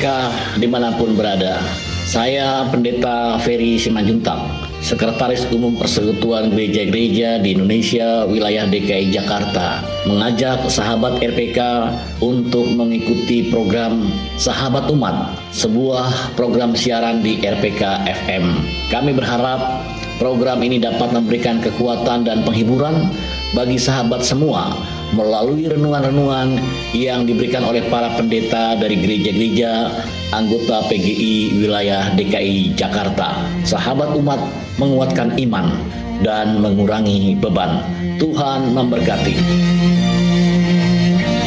RPK di mana pun berada. Saya Pendeta Ferry Simanjuntang, Sekretaris Umum Persekutuan Gereja-Gereja di Indonesia wilayah DKI Jakarta, mengajak sahabat RPK untuk mengikuti program Sahabat Umat, sebuah program siaran di RPK FM. Kami berharap program ini dapat memberikan kekuatan dan penghiburan bagi sahabat semua melalui renungan-renungan yang diberikan oleh para pendeta dari gereja-gereja anggota PGI wilayah DKI Jakarta. Sahabat umat menguatkan iman dan mengurangi beban. Tuhan memberkati.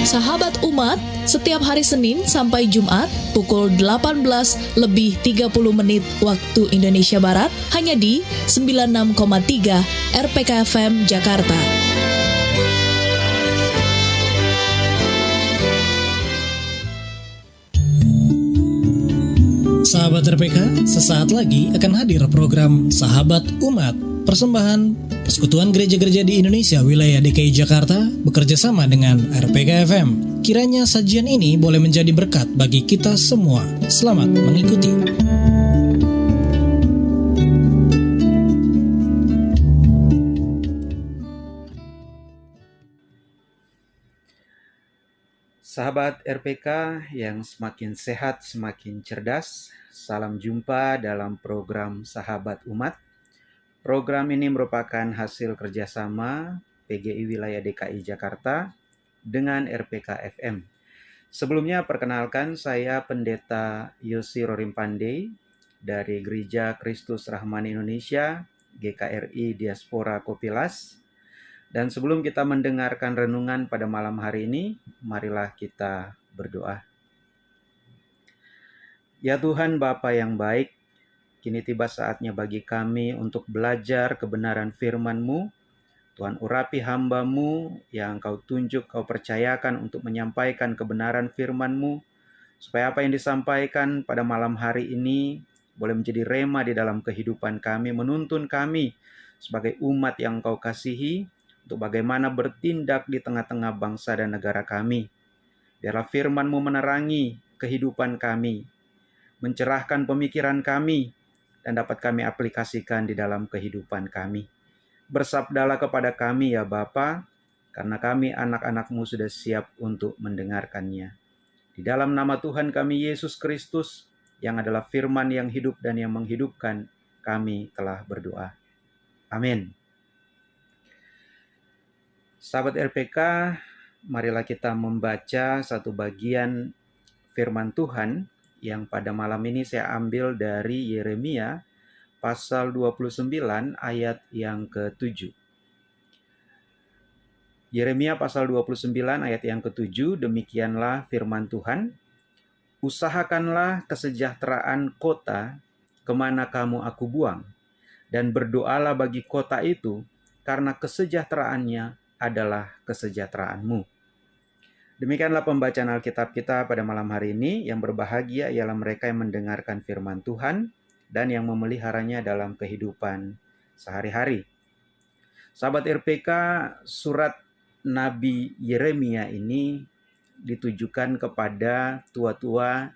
Sahabat umat, setiap hari Senin sampai Jumat pukul 18 lebih 30 menit waktu Indonesia Barat hanya di 96,3 RPK FM Jakarta. Sahabat RPK, sesaat lagi akan hadir program Sahabat Umat. Persembahan Persekutuan Gereja-Gereja di Indonesia wilayah DKI Jakarta bekerja sama dengan RPK FM. Kiranya sajian ini boleh menjadi berkat bagi kita semua. Selamat mengikuti. Sahabat RPK yang semakin sehat, semakin cerdas, salam jumpa dalam program Sahabat Umat. Program ini merupakan hasil kerjasama PGI Wilayah DKI Jakarta dengan RPK FM. Sebelumnya perkenalkan saya Pendeta Yosi Rorim Pandey dari Gereja Kristus Rahman Indonesia, GKRI Diaspora Kopilas, dan sebelum kita mendengarkan renungan pada malam hari ini, marilah kita berdoa. Ya Tuhan Bapa yang baik, kini tiba saatnya bagi kami untuk belajar kebenaran firman-Mu. Tuhan urapi hambamu yang kau tunjuk, kau percayakan untuk menyampaikan kebenaran firman-Mu, supaya apa yang disampaikan pada malam hari ini boleh menjadi rema di dalam kehidupan kami, menuntun kami sebagai umat yang kau kasihi, untuk bagaimana bertindak di tengah-tengah bangsa dan negara kami. Biarlah firman-Mu menerangi kehidupan kami, mencerahkan pemikiran kami, dan dapat kami aplikasikan di dalam kehidupan kami. Bersabdalah kepada kami ya Bapa, karena kami anak-anak-Mu sudah siap untuk mendengarkannya. Di dalam nama Tuhan kami Yesus Kristus, yang adalah firman yang hidup dan yang menghidupkan, kami telah berdoa. Amin. Sahabat RPK, marilah kita membaca satu bagian firman Tuhan yang pada malam ini saya ambil dari Yeremia pasal 29 ayat yang ke-7. Yeremia pasal 29 ayat yang ke-7, demikianlah firman Tuhan, Usahakanlah kesejahteraan kota ke mana kamu aku buang, dan berdoalah bagi kota itu, karena kesejahteraannya adalah kesejahteraanmu. Demikianlah pembacaan Alkitab kita pada malam hari ini. Yang berbahagia ialah mereka yang mendengarkan firman Tuhan dan yang memeliharanya dalam kehidupan sehari-hari. Sahabat RPK, surat Nabi Yeremia ini ditujukan kepada tua-tua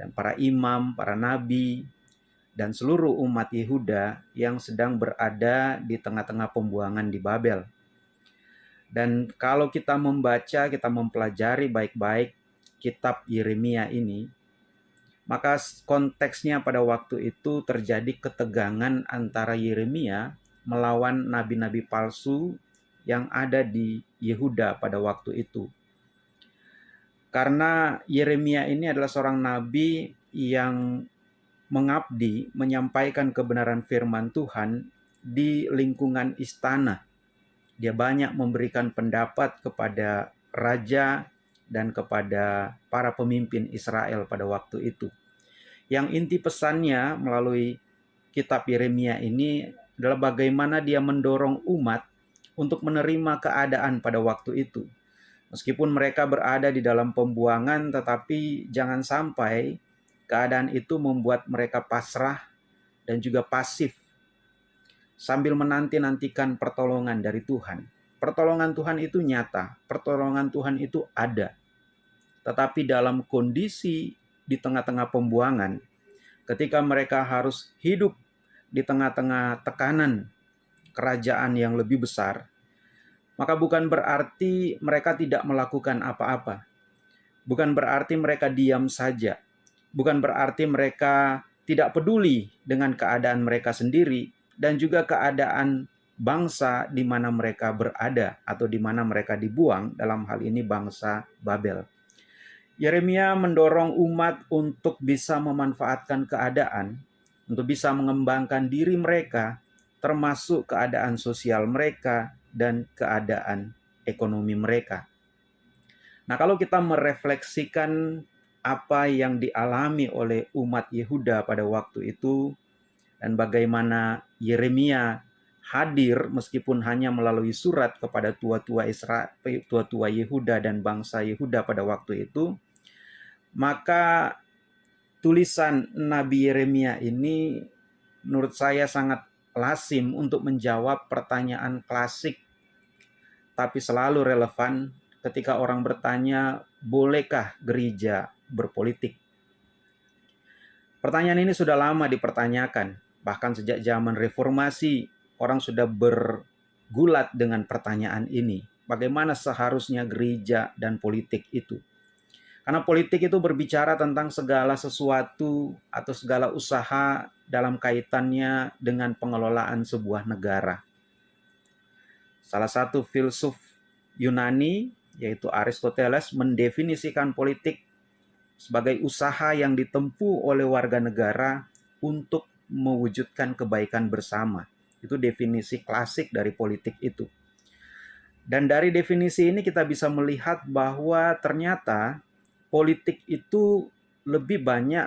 dan para imam, para nabi, dan seluruh umat Yehuda yang sedang berada di tengah-tengah pembuangan di Babel. Dan kalau kita membaca, kita mempelajari baik-baik kitab Yeremia ini, maka konteksnya pada waktu itu terjadi ketegangan antara Yeremia melawan nabi-nabi palsu yang ada di Yehuda pada waktu itu. Karena Yeremia ini adalah seorang nabi yang mengabdi, menyampaikan kebenaran firman Tuhan di lingkungan istana dia banyak memberikan pendapat kepada raja dan kepada para pemimpin Israel pada waktu itu. Yang inti pesannya melalui kitab Yeremia ini adalah bagaimana dia mendorong umat untuk menerima keadaan pada waktu itu. Meskipun mereka berada di dalam pembuangan, tetapi jangan sampai keadaan itu membuat mereka pasrah dan juga pasif sambil menanti-nantikan pertolongan dari Tuhan. Pertolongan Tuhan itu nyata, pertolongan Tuhan itu ada. Tetapi dalam kondisi di tengah-tengah pembuangan, ketika mereka harus hidup di tengah-tengah tekanan kerajaan yang lebih besar, maka bukan berarti mereka tidak melakukan apa-apa. Bukan berarti mereka diam saja. Bukan berarti mereka tidak peduli dengan keadaan mereka sendiri dan juga keadaan bangsa di mana mereka berada atau di mana mereka dibuang dalam hal ini bangsa Babel. Yeremia mendorong umat untuk bisa memanfaatkan keadaan, untuk bisa mengembangkan diri mereka, termasuk keadaan sosial mereka dan keadaan ekonomi mereka. Nah, kalau kita merefleksikan apa yang dialami oleh umat Yehuda pada waktu itu dan bagaimana Yeremia hadir meskipun hanya melalui surat kepada tua-tua Israel, tua-tua Yehuda dan bangsa Yehuda pada waktu itu, maka tulisan Nabi Yeremia ini menurut saya sangat lasim untuk menjawab pertanyaan klasik tapi selalu relevan ketika orang bertanya, bolehkah gereja berpolitik? Pertanyaan ini sudah lama dipertanyakan, bahkan sejak zaman reformasi orang sudah bergulat dengan pertanyaan ini. Bagaimana seharusnya gereja dan politik itu? Karena politik itu berbicara tentang segala sesuatu atau segala usaha dalam kaitannya dengan pengelolaan sebuah negara. Salah satu filsuf Yunani, yaitu Aristoteles, mendefinisikan politik sebagai usaha yang ditempuh oleh warga negara untuk mewujudkan kebaikan bersama. Itu definisi klasik dari politik itu. Dan dari definisi ini kita bisa melihat bahwa ternyata politik itu lebih banyak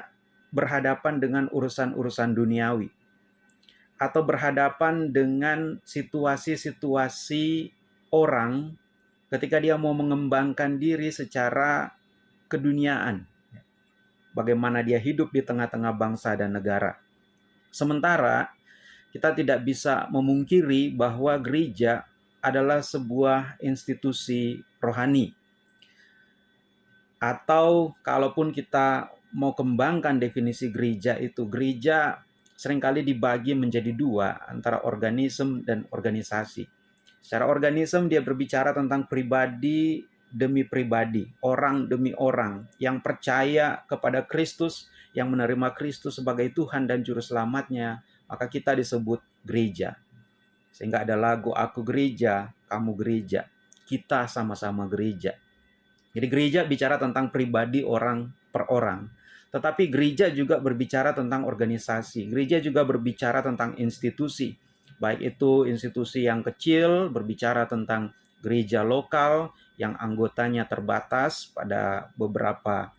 berhadapan dengan urusan-urusan duniawi atau berhadapan dengan situasi-situasi orang ketika dia mau mengembangkan diri secara keduniaan. Bagaimana dia hidup di tengah-tengah bangsa dan negara. Sementara kita tidak bisa memungkiri bahwa gereja adalah sebuah institusi rohani atau kalaupun kita mau kembangkan definisi gereja itu, gereja sering kali dibagi menjadi dua antara organisme dan organisasi. Secara organisme dia berbicara tentang pribadi demi pribadi, orang demi orang yang percaya kepada Kristus, yang menerima Kristus sebagai Tuhan dan Juru Selamatnya, maka kita disebut gereja. Sehingga ada lagu Aku Gereja, Kamu Gereja, kita sama-sama gereja. Jadi gereja bicara tentang pribadi orang per orang. Tetapi gereja juga berbicara tentang organisasi. Gereja juga berbicara tentang institusi. Baik itu institusi yang kecil berbicara tentang gereja lokal yang anggotanya terbatas pada beberapa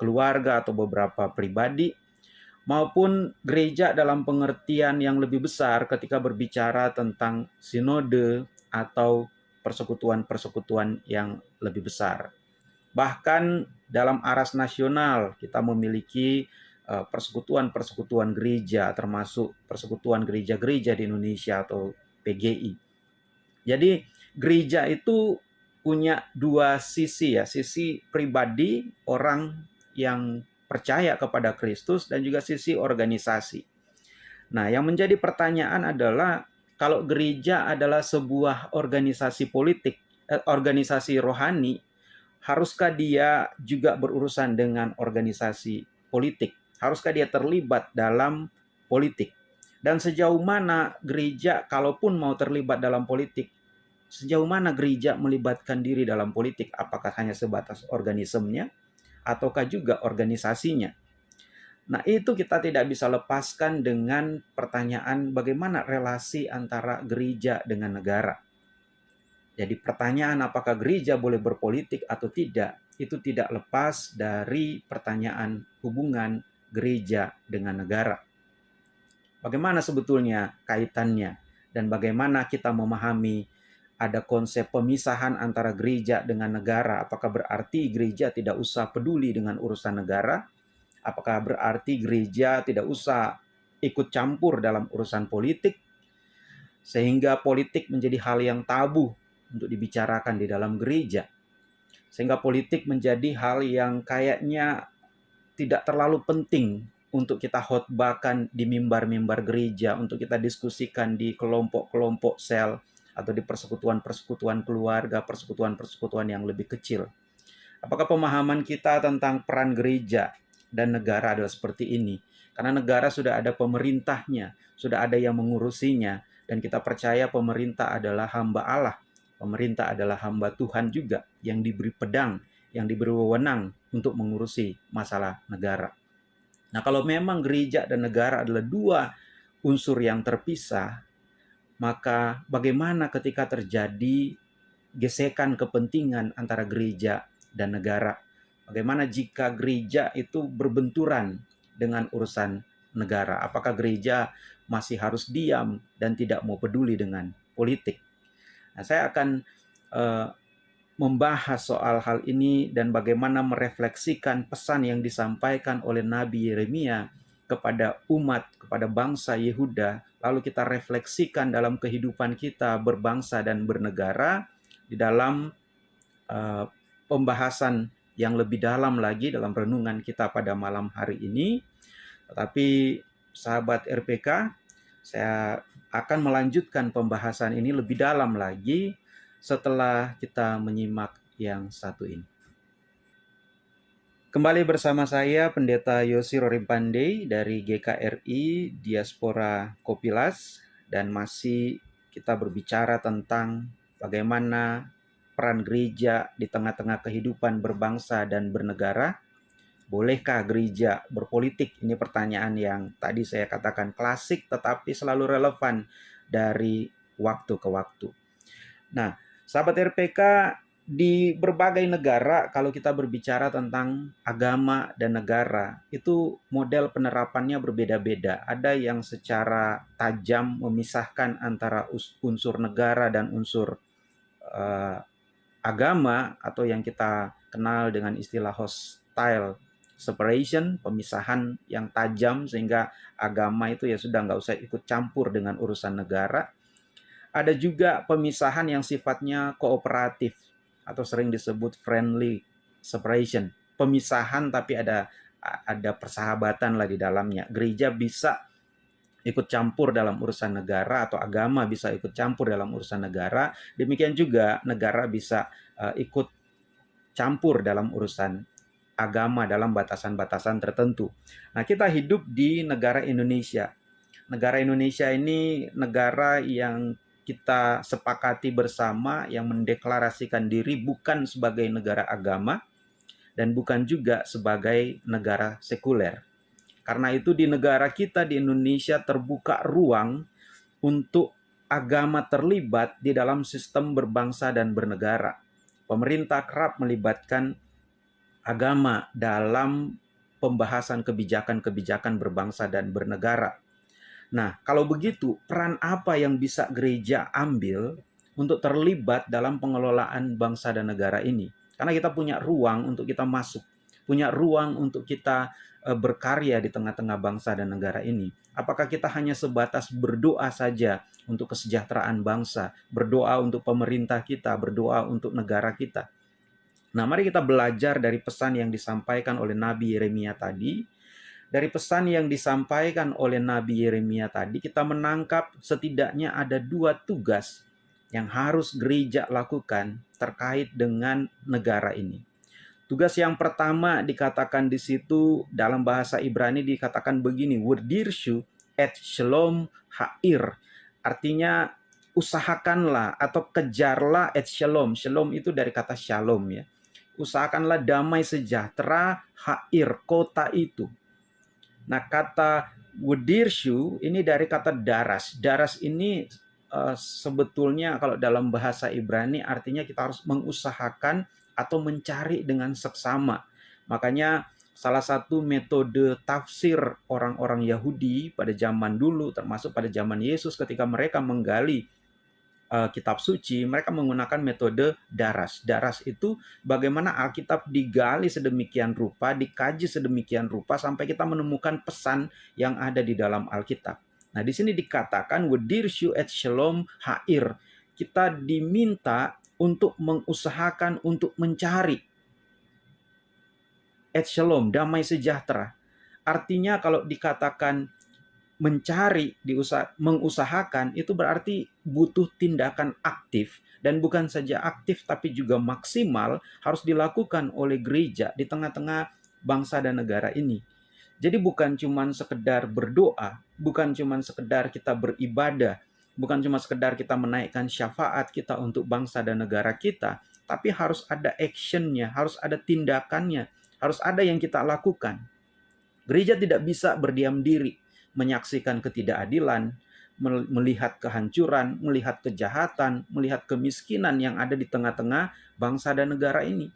keluarga atau beberapa pribadi maupun gereja dalam pengertian yang lebih besar ketika berbicara tentang sinode atau persekutuan-persekutuan yang lebih besar. Bahkan dalam aras nasional kita memiliki eh, persekutuan-persekutuan gereja termasuk persekutuan gereja-gereja di Indonesia atau PGI. Jadi gereja itu punya dua sisi ya, sisi pribadi orang yang percaya kepada Kristus dan juga sisi organisasi. Nah, yang menjadi pertanyaan adalah kalau gereja adalah sebuah organisasi politik, eh, organisasi rohani, haruskah dia juga berurusan dengan organisasi politik? Haruskah dia terlibat dalam politik? Dan sejauh mana gereja, kalaupun mau terlibat dalam politik, sejauh mana gereja melibatkan diri dalam politik? Apakah hanya sebatas organismenya, ataukah juga organisasinya? Nah, itu kita tidak bisa lepaskan dengan pertanyaan bagaimana relasi antara gereja dengan negara. Jadi pertanyaan apakah gereja boleh berpolitik atau tidak, itu tidak lepas dari pertanyaan hubungan gereja dengan negara. Bagaimana sebetulnya kaitannya dan bagaimana kita memahami ada konsep pemisahan antara gereja dengan negara? Apakah berarti gereja tidak usah peduli dengan urusan negara? Apakah berarti gereja tidak usah ikut campur dalam urusan politik sehingga politik menjadi hal yang tabu untuk dibicarakan di dalam gereja. Sehingga politik menjadi hal yang kayaknya tidak terlalu penting untuk kita khotbahkan di mimbar-mimbar gereja, untuk kita diskusikan di kelompok-kelompok sel atau di persekutuan-persekutuan keluarga, persekutuan-persekutuan yang lebih kecil. Apakah pemahaman kita tentang peran gereja dan negara adalah seperti ini? Karena negara sudah ada pemerintahnya, sudah ada yang mengurusinya, dan kita percaya pemerintah adalah hamba Allah. Pemerintah adalah hamba Tuhan juga yang diberi pedang, yang diberi wewenang untuk mengurusi masalah negara. Nah, kalau memang gereja dan negara adalah dua unsur yang terpisah, maka bagaimana ketika terjadi gesekan kepentingan antara gereja dan negara? Bagaimana jika gereja itu berbenturan dengan urusan negara? Apakah gereja masih harus diam dan tidak mau peduli dengan politik? Nah, saya akan uh, membahas soal hal ini dan bagaimana merefleksikan pesan yang disampaikan oleh Nabi Yeremia kepada umat, kepada bangsa Yehuda, lalu kita refleksikan dalam kehidupan kita berbangsa dan bernegara di dalam uh, pembahasan yang lebih dalam lagi dalam renungan kita pada malam hari ini. Tetapi sahabat RPK, saya akan melanjutkan pembahasan ini lebih dalam lagi setelah kita menyimak yang satu ini. Kembali bersama saya Pendeta Yosi Rorimpande dari GKRI Diaspora Kopilas dan masih kita berbicara tentang bagaimana peran gereja di tengah-tengah kehidupan berbangsa dan bernegara. Bolehkah gereja berpolitik? Ini pertanyaan yang tadi saya katakan klasik tetapi selalu relevan dari waktu ke waktu. Nah, Sahabat RPK di berbagai negara kalau kita berbicara tentang agama dan negara itu model penerapannya berbeda-beda. Ada yang secara tajam memisahkan antara unsur negara dan unsur uh, agama atau yang kita kenal dengan istilah hostile separation, pemisahan yang tajam sehingga agama itu ya sudah nggak usah ikut campur dengan urusan negara ada juga pemisahan yang sifatnya kooperatif atau sering disebut friendly separation. Pemisahan tapi ada ada persahabatan lah di dalamnya. Gereja bisa ikut campur dalam urusan negara atau agama bisa ikut campur dalam urusan negara. Demikian juga negara bisa uh, ikut campur dalam urusan agama dalam batasan-batasan tertentu. Nah, kita hidup di negara Indonesia. Negara Indonesia ini negara yang kita sepakati bersama yang mendeklarasikan diri bukan sebagai negara agama dan bukan juga sebagai negara sekuler. Karena itu di negara kita di Indonesia terbuka ruang untuk agama terlibat di dalam sistem berbangsa dan bernegara. Pemerintah kerap melibatkan agama dalam pembahasan kebijakan-kebijakan berbangsa dan bernegara. Nah, kalau begitu, peran apa yang bisa gereja ambil untuk terlibat dalam pengelolaan bangsa dan negara ini? Karena kita punya ruang untuk kita masuk, punya ruang untuk kita uh, berkarya di tengah-tengah bangsa dan negara ini. Apakah kita hanya sebatas berdoa saja untuk kesejahteraan bangsa, berdoa untuk pemerintah kita, berdoa untuk negara kita? Nah, mari kita belajar dari pesan yang disampaikan oleh Nabi Yeremia tadi dari pesan yang disampaikan oleh Nabi Yeremia tadi, kita menangkap setidaknya ada dua tugas yang harus gereja lakukan terkait dengan negara ini. Tugas yang pertama dikatakan di situ dalam bahasa Ibrani dikatakan begini, Wurdirshu et shalom ha'ir. Artinya usahakanlah atau kejarlah et shalom. Shalom itu dari kata shalom ya. Usahakanlah damai sejahtera ha'ir, kota itu. Nah, kata Wudirshu ini dari kata daras. Daras ini uh, sebetulnya kalau dalam bahasa Ibrani artinya kita harus mengusahakan atau mencari dengan seksama. Makanya salah satu metode tafsir orang-orang Yahudi pada zaman dulu termasuk pada zaman Yesus ketika mereka menggali uh, kitab suci, mereka menggunakan metode daras. Daras itu bagaimana Alkitab digali sedemikian rupa, dikaji sedemikian rupa sampai kita menemukan pesan yang ada di dalam Alkitab. Nah, di sini dikatakan wedirshu et shalom hair. Kita diminta untuk mengusahakan untuk mencari et shalom, damai sejahtera. Artinya kalau dikatakan mencari, diusah, mengusahakan itu berarti butuh tindakan aktif dan bukan saja aktif tapi juga maksimal harus dilakukan oleh gereja di tengah-tengah bangsa dan negara ini. Jadi bukan cuma sekedar berdoa, bukan cuma sekedar kita beribadah, bukan cuma sekedar kita menaikkan syafaat kita untuk bangsa dan negara kita, tapi harus ada actionnya, harus ada tindakannya, harus ada yang kita lakukan. Gereja tidak bisa berdiam diri, menyaksikan ketidakadilan, melihat kehancuran, melihat kejahatan, melihat kemiskinan yang ada di tengah-tengah bangsa dan negara ini.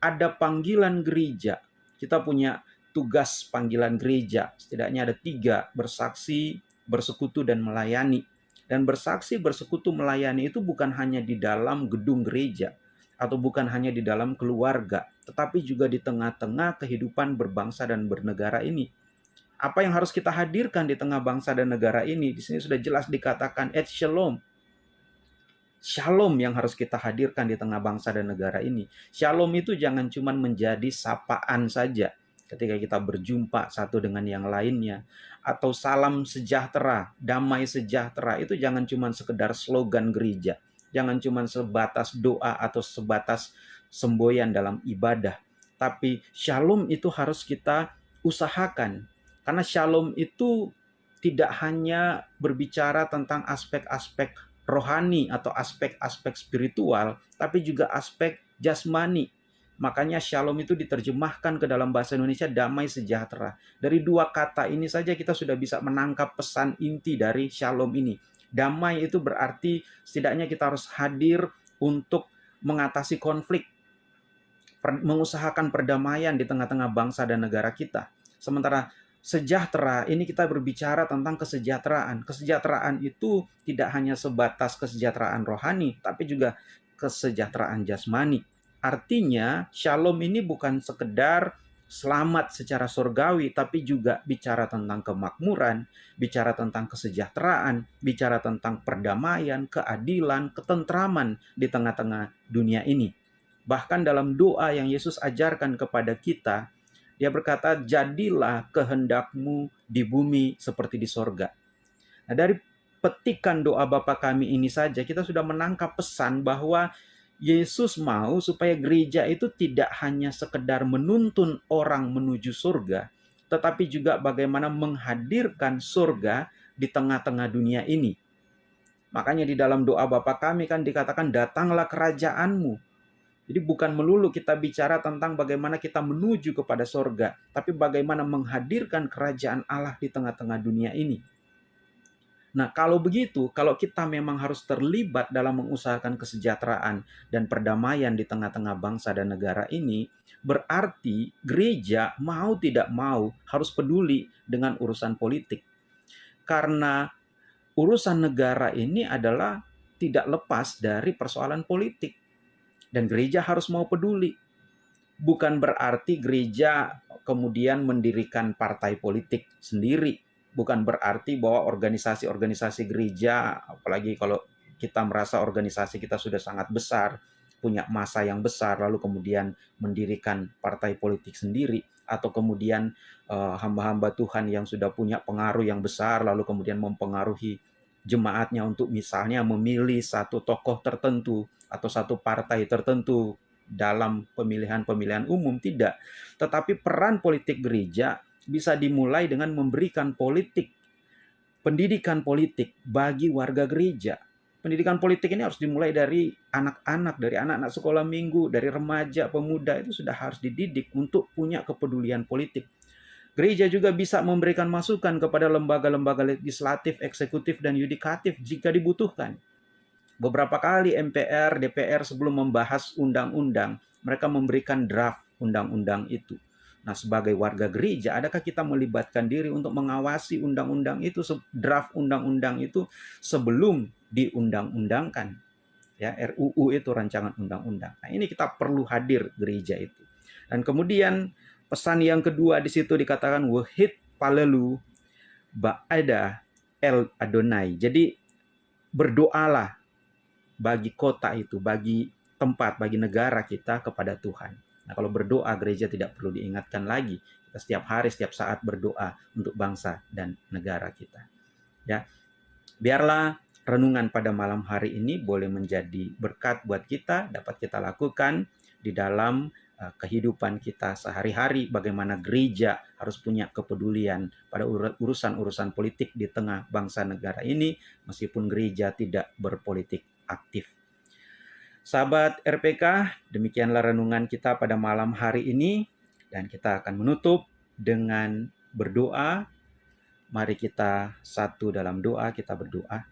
Ada panggilan gereja. Kita punya tugas panggilan gereja. Setidaknya ada tiga, bersaksi, bersekutu, dan melayani. Dan bersaksi, bersekutu, melayani itu bukan hanya di dalam gedung gereja, atau bukan hanya di dalam keluarga, tetapi juga di tengah-tengah kehidupan berbangsa dan bernegara ini apa yang harus kita hadirkan di tengah bangsa dan negara ini? Di sini sudah jelas dikatakan et shalom. Shalom yang harus kita hadirkan di tengah bangsa dan negara ini. Shalom itu jangan cuma menjadi sapaan saja ketika kita berjumpa satu dengan yang lainnya atau salam sejahtera, damai sejahtera itu jangan cuma sekedar slogan gereja. Jangan cuma sebatas doa atau sebatas semboyan dalam ibadah. Tapi shalom itu harus kita usahakan karena shalom itu tidak hanya berbicara tentang aspek-aspek rohani atau aspek-aspek spiritual, tapi juga aspek jasmani. Makanya shalom itu diterjemahkan ke dalam bahasa Indonesia damai sejahtera. Dari dua kata ini saja kita sudah bisa menangkap pesan inti dari shalom ini. Damai itu berarti setidaknya kita harus hadir untuk mengatasi konflik, mengusahakan perdamaian di tengah-tengah bangsa dan negara kita. Sementara sejahtera ini kita berbicara tentang kesejahteraan. Kesejahteraan itu tidak hanya sebatas kesejahteraan rohani, tapi juga kesejahteraan jasmani. Artinya, shalom ini bukan sekedar selamat secara surgawi, tapi juga bicara tentang kemakmuran, bicara tentang kesejahteraan, bicara tentang perdamaian, keadilan, ketentraman di tengah-tengah dunia ini. Bahkan dalam doa yang Yesus ajarkan kepada kita, dia berkata, jadilah kehendakmu di bumi seperti di sorga. Nah, dari petikan doa Bapa kami ini saja, kita sudah menangkap pesan bahwa Yesus mau supaya gereja itu tidak hanya sekedar menuntun orang menuju surga, tetapi juga bagaimana menghadirkan surga di tengah-tengah dunia ini. Makanya di dalam doa Bapa kami kan dikatakan datanglah kerajaanmu. Jadi bukan melulu kita bicara tentang bagaimana kita menuju kepada sorga, tapi bagaimana menghadirkan kerajaan Allah di tengah-tengah dunia ini. Nah, kalau begitu, kalau kita memang harus terlibat dalam mengusahakan kesejahteraan dan perdamaian di tengah-tengah bangsa dan negara ini, berarti gereja mau tidak mau harus peduli dengan urusan politik. Karena urusan negara ini adalah tidak lepas dari persoalan politik dan gereja harus mau peduli. Bukan berarti gereja kemudian mendirikan partai politik sendiri. Bukan berarti bahwa organisasi-organisasi gereja, apalagi kalau kita merasa organisasi kita sudah sangat besar, punya masa yang besar, lalu kemudian mendirikan partai politik sendiri, atau kemudian uh, hamba-hamba Tuhan yang sudah punya pengaruh yang besar, lalu kemudian mempengaruhi jemaatnya untuk misalnya memilih satu tokoh tertentu atau satu partai tertentu dalam pemilihan-pemilihan umum tidak, tetapi peran politik gereja bisa dimulai dengan memberikan politik pendidikan politik bagi warga gereja. Pendidikan politik ini harus dimulai dari anak-anak, dari anak-anak sekolah minggu, dari remaja, pemuda itu sudah harus dididik untuk punya kepedulian politik. Gereja juga bisa memberikan masukan kepada lembaga-lembaga legislatif, eksekutif, dan yudikatif jika dibutuhkan. Beberapa kali MPR, DPR sebelum membahas undang-undang, mereka memberikan draft undang-undang itu. Nah, sebagai warga gereja, adakah kita melibatkan diri untuk mengawasi undang-undang itu, draft undang-undang itu sebelum diundang-undangkan? Ya, RUU itu rancangan undang-undang. Nah, ini kita perlu hadir gereja itu. Dan kemudian pesan yang kedua di situ dikatakan wahid palelu ba'ada el Adonai. Jadi berdoalah bagi kota itu, bagi tempat, bagi negara kita kepada Tuhan. Nah, kalau berdoa gereja tidak perlu diingatkan lagi. Kita setiap hari, setiap saat berdoa untuk bangsa dan negara kita. Ya. Biarlah renungan pada malam hari ini boleh menjadi berkat buat kita, dapat kita lakukan di dalam kehidupan kita sehari-hari, bagaimana gereja harus punya kepedulian pada urusan-urusan politik di tengah bangsa negara ini, meskipun gereja tidak berpolitik aktif. Sahabat RPK, demikianlah renungan kita pada malam hari ini dan kita akan menutup dengan berdoa. Mari kita satu dalam doa, kita berdoa.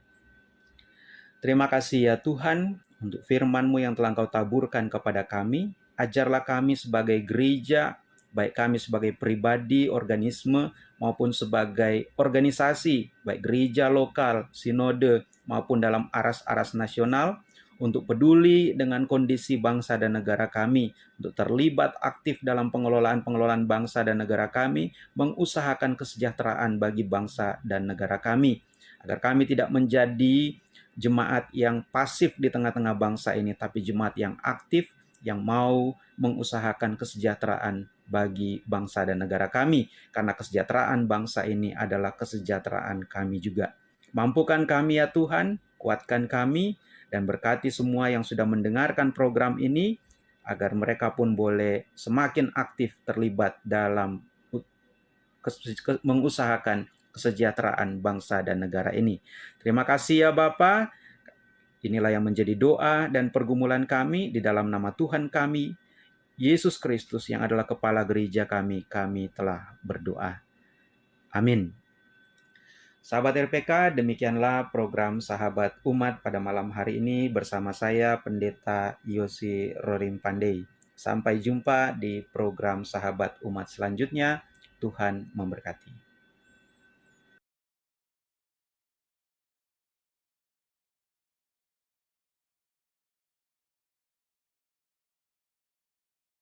Terima kasih ya Tuhan untuk firman-Mu yang telah Engkau taburkan kepada kami. Ajarlah kami sebagai gereja, baik kami sebagai pribadi, organisme, maupun sebagai organisasi, baik gereja lokal, sinode, maupun dalam aras-aras nasional, untuk peduli dengan kondisi bangsa dan negara kami, untuk terlibat aktif dalam pengelolaan-pengelolaan bangsa dan negara kami, mengusahakan kesejahteraan bagi bangsa dan negara kami, agar kami tidak menjadi jemaat yang pasif di tengah-tengah bangsa ini, tapi jemaat yang aktif, yang mau mengusahakan kesejahteraan bagi bangsa dan negara kami, karena kesejahteraan bangsa ini adalah kesejahteraan kami juga. Mampukan kami ya Tuhan, kuatkan kami, dan berkati semua yang sudah mendengarkan program ini agar mereka pun boleh semakin aktif terlibat dalam mengusahakan kesejahteraan bangsa dan negara ini. Terima kasih ya Bapa. Inilah yang menjadi doa dan pergumulan kami di dalam nama Tuhan kami, Yesus Kristus yang adalah kepala gereja kami, kami telah berdoa. Amin. Sahabat RPK, demikianlah program Sahabat Umat pada malam hari ini bersama saya Pendeta Yosi Rorim Pandey. Sampai jumpa di program Sahabat Umat selanjutnya. Tuhan memberkati.